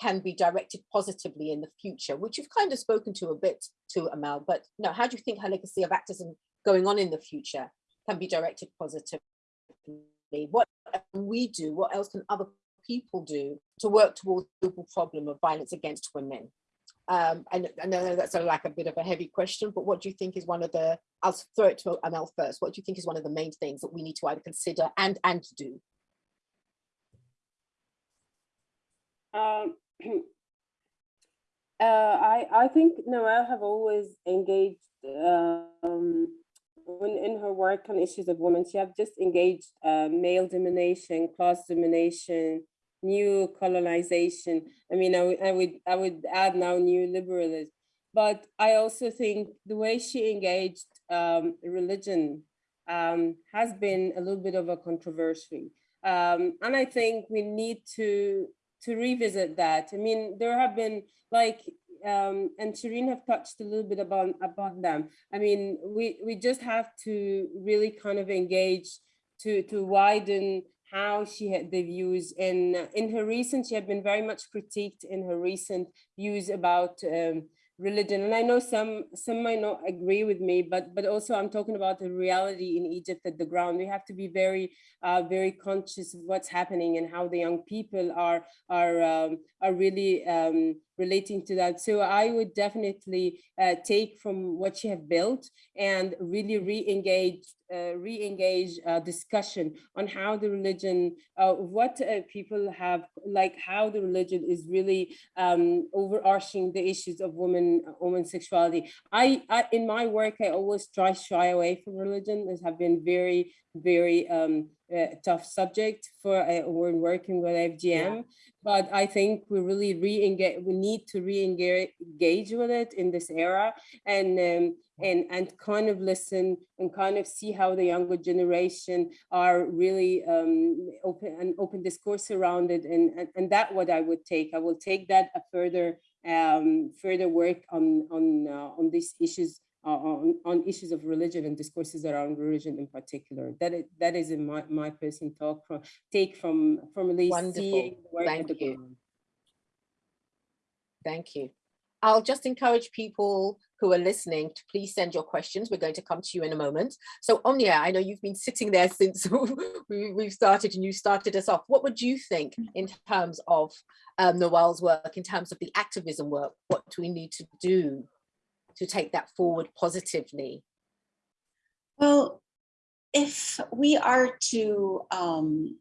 can be directed positively in the future, which you've kind of spoken to a bit to Amel, but no, how do you think her legacy of activism going on in the future can be directed positively? What can we do? What else can other people do to work towards the global problem of violence against women? Um, and I know that's a, like a bit of a heavy question, but what do you think is one of the, I'll throw it to Amel first, what do you think is one of the main things that we need to either consider and, and do? Um, uh, I, I think Nawal have always engaged um, when in her work on issues of women, she have just engaged uh, male domination, class domination, new colonization. I mean, I, I would I would add now new liberalism. But I also think the way she engaged um, religion um, has been a little bit of a controversy. Um, and I think we need to to revisit that. I mean, there have been like, um, and Shereen have touched a little bit about, about them. I mean, we, we just have to really kind of engage to, to widen how she had the views in in her recent she had been very much critiqued in her recent views about um, religion. And i know some some might not agree with me but but also i'm talking about the reality in egypt at the ground. We have to be very uh, very conscious of what's happening and how the young people are are um, are really um, relating to that so i would definitely uh, take from what you have built and really re-engage uh, re-engage uh, discussion on how the religion, uh, what uh, people have, like how the religion is really um, overarching the issues of women, women sexuality. I, I, in my work, I always try shy away from religion. This have been very, very um, uh, tough subject for uh, when working with FGM. Yeah. But I think we really re-engage, we need to re-engage with it in this era and um, and and kind of listen and kind of see how the younger generation are really um, open and open discourse around it and, and and that what I would take I will take that a further um, further work on on uh, on these issues uh, on, on issues of religion and discourses around religion in particular. That is, that is in my, my personal talk from take from from least Wonderful. seeing the work Thank you. Thank you. I'll just encourage people who are listening to please send your questions. We're going to come to you in a moment. So Omnia, I know you've been sitting there since we, we've started and you started us off. What would you think in terms of um, Nawal's work, in terms of the activism work? What do we need to do to take that forward positively? Well, if we are to um,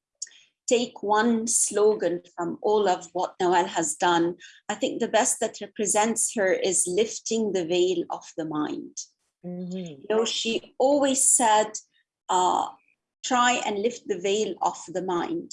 take one slogan from all of what Nawal has done, I think the best that represents her is lifting the veil of the mind. Mhm. You know, she always said, uh, try and lift the veil of the mind.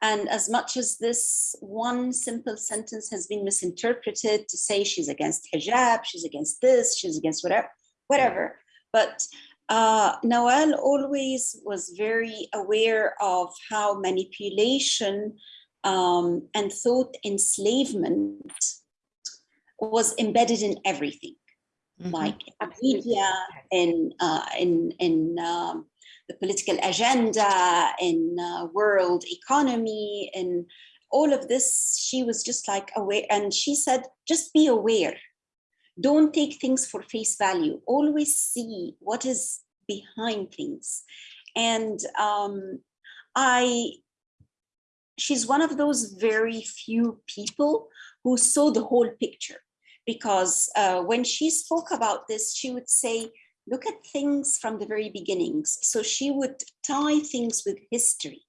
And as much as this one simple sentence has been misinterpreted to say she's against hijab, she's against this, she's against whatever, whatever. But uh, Nawal always was very aware of how manipulation um, and thought enslavement was embedded in everything Mhm. like in media, in uh, in in um, the political agenda, in uh, world economy, in all of this. She was just like aware, and she said, "Just be aware. Don't take things for face value. Always see what is behind things." And um, I, she's one of those very few people who saw the whole picture because uh, when she spoke about this, she would say, look at things from the very beginnings. So she would tie things with history,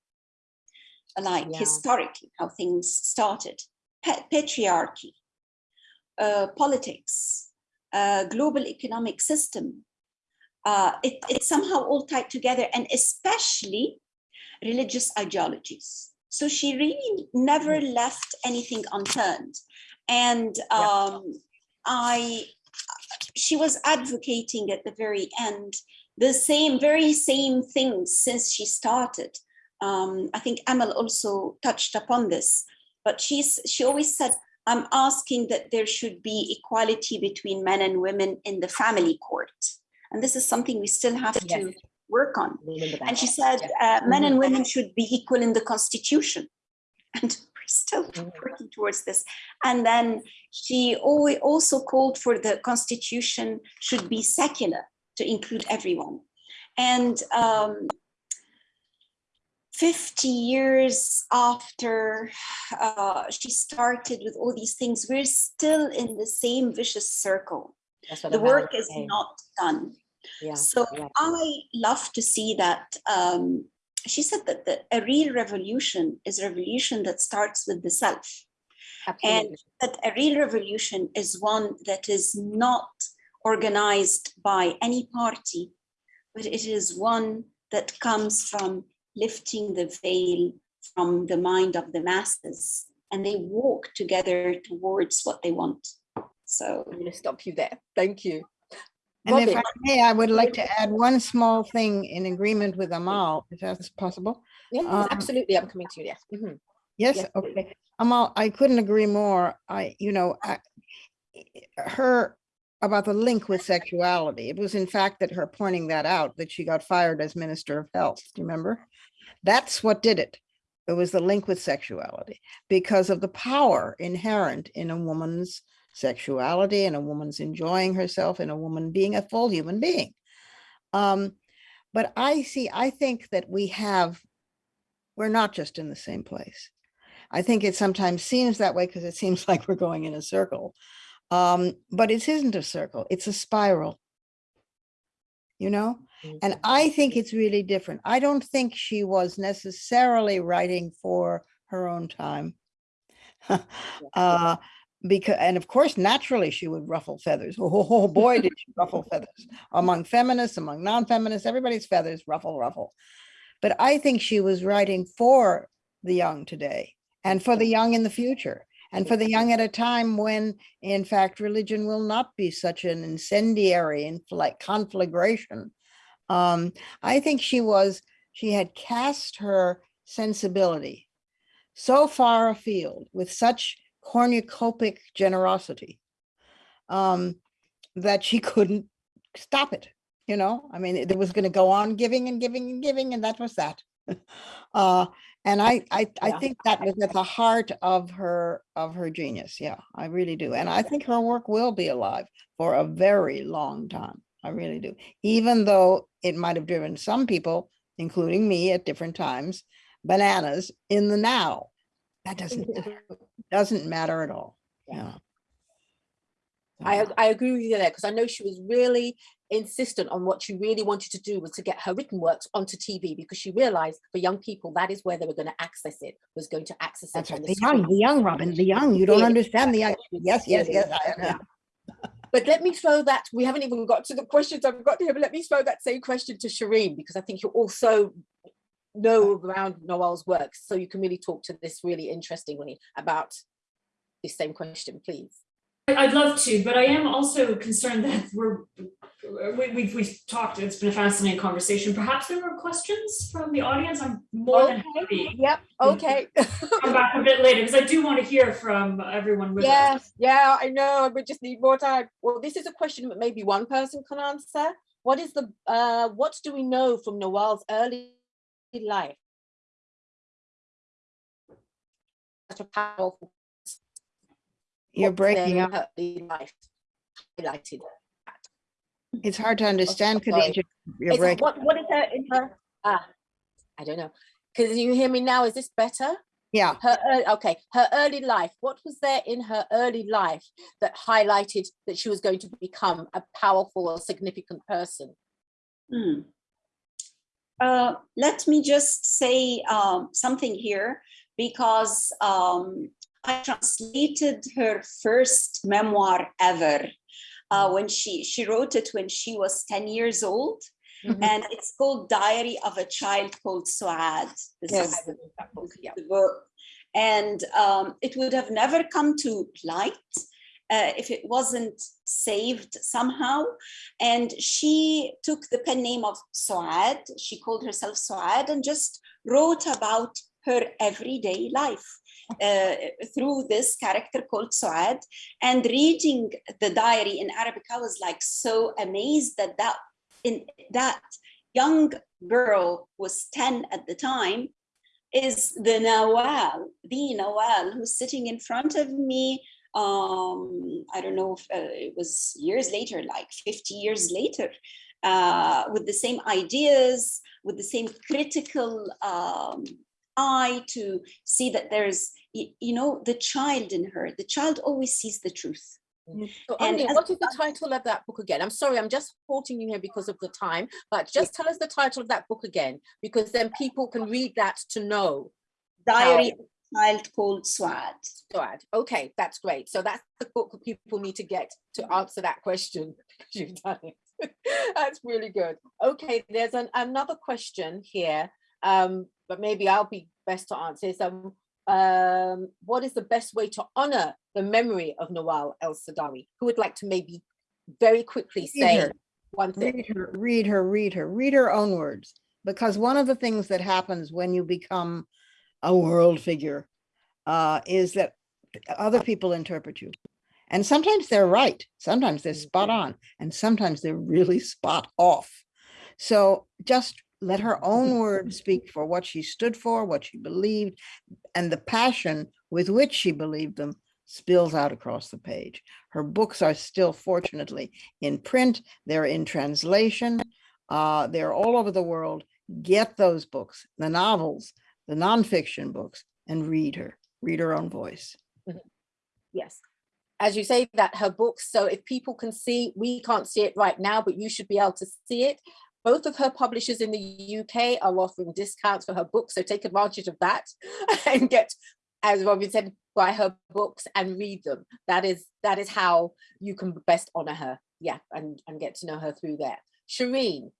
like Yeah. historically, how things started, pa- patriarchy, uh, politics, uh, global economic system. Uh, it, it's somehow all tied together, and especially religious ideologies. So she really never left anything unturned. And um, I, she was advocating at the very end the same, very same things since she started. Um, I think Amel also touched upon this, but she's she always said, "I'm asking that there should be equality between men and women in the family court," and this is something we still have to work on. And she said, uh, men and women should be equal in the constitution. And still Mhm. working towards this. And then she also called for the constitution should be secular to include everyone. And um, 50 years after uh, she started with all these things, we're still in the same vicious circle. That's what The work is not done. Yeah, So yeah. I love to see that. Um, she said that the, a real revolution is a revolution that starts with the self. Absolutely. That a real revolution is one that is not organized by any party, but it is one that comes from lifting the veil from the mind of the masses, and they walk together towards what they want. So I'm going to stop you there. Thank you. And if I may, I would like to add one small thing in agreement with Amel, if that's possible. Yes, Um, absolutely. I'm coming to you. Yes. Mhm. Yes, Yes, okay. Amel, I couldn't agree more. I, you know, I, her, about the link with sexuality. It was in fact that her pointing that out, that she got fired as Minister of Health, do you remember? That's what did it. It was the link with sexuality because of the power inherent in a woman's sexuality and a woman's enjoying herself and a woman being a full human being. Um, but I see, I think that we have, we're not just in the same place. I think it sometimes seems that way because it seems like we're going in a circle. Um, but it isn't a circle, it's a spiral. You know, and Mhm. I think it's really different. I don't think she was necessarily writing for her own time. uh, because, and of course, naturally she would ruffle feathers. Oh, boy, did she ruffle feathers among feminists, among non-feminists, everybody's feathers ruffle, ruffle. But I think she was writing for the young today and for the young in the future and for the young at a time when, in fact, religion will not be such an incendiary and like conflagration. Um, I think she was, she had cast her sensibility so far afield with such cornucopic generosity um, that she couldn't stop it. You know, I mean, it was going to go on giving and giving and giving, and that was that. uh, and I, I, I Yeah. think that was at the heart of her of her genius. Yeah, I really do, and I think her work will be alive for a very long time. I really do, even though it might have driven some people, including me, at different times, bananas in the now. That doesn't matter. doesn't matter at all. Yeah. I, I agree with you there because I know she was really insistent on what she really wanted to do was to get her written works onto TV because she realized for young people that is where they were going to access it was going to access That's it right. on The the young, the young, Robin, the young. You don't Yeah. understand the young. Yes, yes, yes. I- Yeah. But let me throw that, we haven't even got to the questions I've got here, but let me throw that same question to Shereen, because I think you're also know around Nawal's work. so you can really talk to this really interestingly about this same question, please. I'd love to, but I am also concerned that we're, we, we've, we've talked, it's been a fascinating conversation. Perhaps there were questions from the audience. I'm more than happy Yep, okay. come back a bit later because I do want to hear from everyone with us. Yes, yeah, I know, we just need more time. Well, this is a question that maybe one person can answer. What is the, uh, what do we know from Nawal's early life? Such a powerful You're breaking up. her early life highlighted. It's hard to understand, sorry. Khadija. You're It's- breaking. what what is her in her ah I don't know. Can you hear me now? Is this better? Yeah, Her ear- okay, her early life. What was there in her early life that highlighted that she was going to become a powerful or significant person? Hmm. Uh, let me just say um, something here because um, I translated her first memoir ever uh, when she she wrote it when she was 10 years old Mhm. and it's called Diary of a Child Called Suad. This Yes, is that book, yeah. the book. And um, it would have never come to light uh, if it wasn't saved somehow. And she took the pen name of Soad, she called herself Soad, and just wrote about her everyday life uh, through this character called Soad And reading the diary in Arabic, I was like so amazed that that in that young girl was 10 at the time is the Nawal, the Nawal who's sitting in front of me. Um, I don't know if uh, it was years later, like 50 years later, uh, with the same ideas, with the same critical um, eye to see that there's, you know, the child in her. The child always sees the truth. So And Omnia, what is the title of that book again? I'm sorry, I'm just halting you here because of the time, but just tell us the title of that book again, because then people can read that to know. Diary of Child Called Swad. SWAD. Okay, that's great. So that's the book that people need to get to answer that question. You've done it. That's really good. Okay, there's an, another question here, um, but maybe I'll be best to answer. Is um, um, what is the best way to honor the memory of Nawal El Saadawi? Who would like to maybe very quickly Read say her. one thing? read her, read her, read her, read her own words. Because one of the things that happens when you become a world figure uh, is that other people interpret you. And sometimes they're right, sometimes they're spot on, and sometimes they're really spot off. So just let her own words speak for what she stood for, what she believed, and the passion with which she believed them spills out across the page. Her books are still fortunately in print, they're in translation, uh, they're all over the world. Get those books, the novels, the nonfiction books, and read her, read her own voice. Mm-hmm. Yes. As you say that her books, so if people can see, we can't see it right now, but you should be able to see it. Both of her publishers in the UK are offering discounts for her books, so take advantage of that and get, as Robin said, buy her books and read them. That is that is how you can best honor her. Yeah, and, and get to know her through there. Shereen,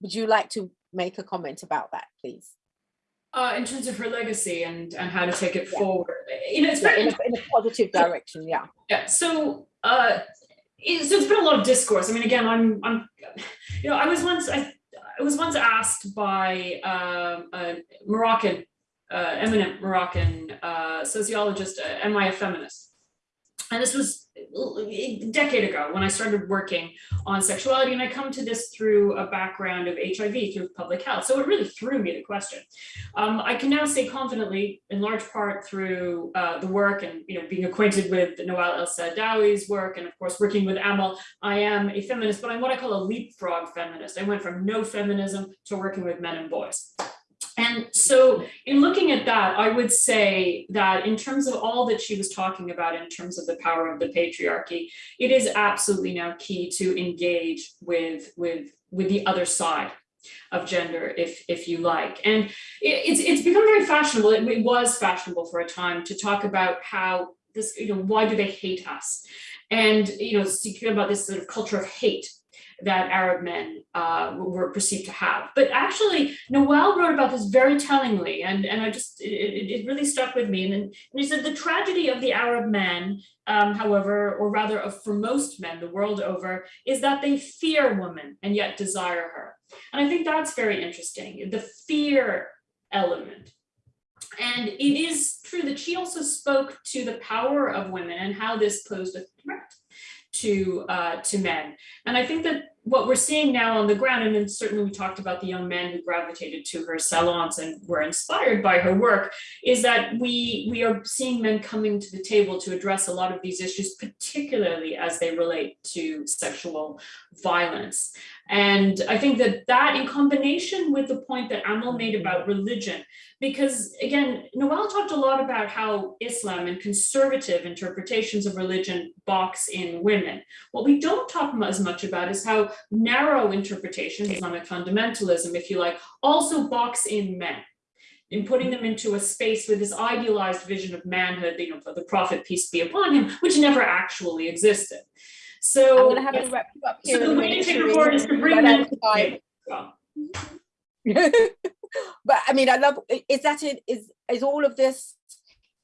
would you like to make a comment about that, please? Uh, in terms of her legacy and, and how to take it Yeah. forward, you know, it's Yeah, in, a, in a positive direction, yeah. Yeah, so uh it, so there's been a lot of discourse. I mean, again, I'm I'm you know, I was once I I was once asked by um a Moroccan, uh eminent Moroccan uh sociologist, uh, am I a feminist? And this was a decade ago when I started working on sexuality, and I come to this through a background of HIV through public health. So it really threw me the question. Um, I can now say confidently, in large part through uh, the work and you know being acquainted with Nawal El Saadawi's work, and of course working with Amel, I am a feminist, but I'm what I call a leapfrog feminist. I went from no feminism to working with men and boys. And so in looking at that, I would say that in terms of all that she was talking about in terms of the power of the patriarchy, it is absolutely now key to engage with, with, with the other side of gender, if, if you like. And it, it's, it's become very fashionable, it, it was fashionable for a time to talk about how this, you know, why do they hate us? And, you know, speaking about this sort of culture of hate that Arab men uh, were perceived to have. But actually, Nawal wrote about this very tellingly, and, and I just, it, it really stuck with me. And, and he said, the tragedy of the Arab man, um, however, or rather of for most men the world over, is that they fear women and yet desire her. And I think that's very interesting, the fear element. And it is true that she also spoke to the power of women and how this posed a threat to uh, to men. And I think that what we're seeing now on the ground, and then certainly we talked about the young men who gravitated to her salons and were inspired by her work, is that we we are seeing men coming to the table to address a lot of these issues, particularly as they relate to sexual violence. And I think that that in combination with the point that Amel made mm-hmm. about religion, because again, Nawal talked a lot about how Islam and conservative interpretations of religion box in women. What we don't talk as much about is how narrow interpretations, Islamic fundamentalism, if you like, also box in men in putting them into a space with this idealized vision of manhood, you know, the prophet, peace be upon him, which never actually existed. So, I'm gonna have to wrap you up here. so the a way to take a Shereen, forward is to bring I to have the time. table. but I mean, I love. Is that it? Is is all of this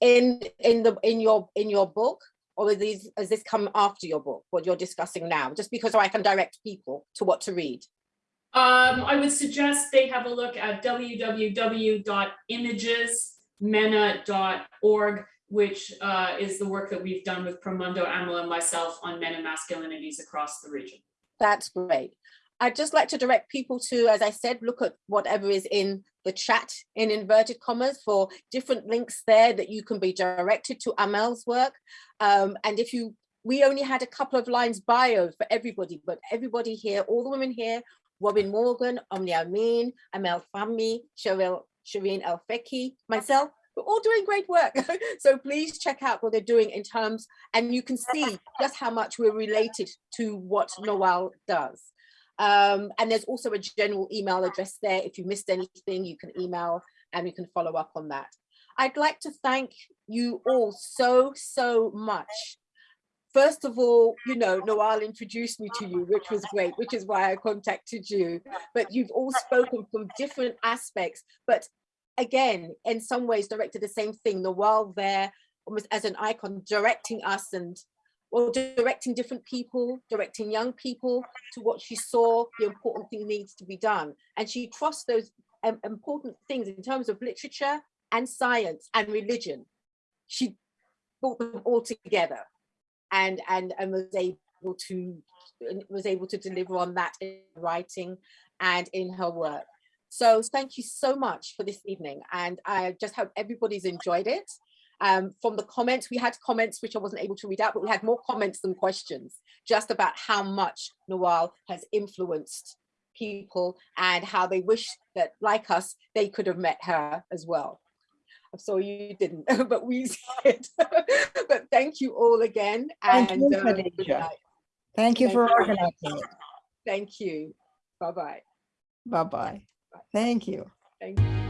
in in the in your in your book, or is these has this come after your book? What you're discussing now, just because so I can direct people to what to read. Um, I would suggest they have a look at www.imagesmena.org, which uh, is the work that we've done with Promundo, Amel, and myself on men and masculinities across the region. That's great. I'd just like to direct people to, as I said, look at whatever is in the chat in inverted commas for different links there that you can be directed to Amel's work. Um, and if you, we only had a couple of lines bio for everybody, but everybody here, all the women here, Robin Morgan, Omnia Amin, Amel Fahmy, Cheryl, Shereen El myself, we're all doing great work. so please check out what they're doing in terms, and you can see just how much we're related to what Nawal does. Um, and there's also a general email address there. If you missed anything, you can email and we can follow up on that. I'd like to thank you all so, so much. First of all, you know, Nawal introduced me to you, which was great, which is why I contacted you. But you've all spoken from different aspects, but again, in some ways directed the same thing, the world there almost as an icon, directing us and or directing different people, directing young people to what she saw the important thing needs to be done. And she crossed those um, important things in terms of literature and science and religion. She brought them all together and, and, and was able to was able to deliver on that in writing and in her work. So thank you so much for this evening. And I just hope everybody's enjoyed it. Um, from the comments, we had comments which I wasn't able to read out, but we had more comments than questions just about how much Nawal has influenced people and how they wish that, like us, they could have met her as well. I'm sorry you didn't, but we did. but thank you all again. Thank and you, good night. Thank you Thank for organizing it. Thank you. Bye-bye. Bye-bye. Thank you. Thank you.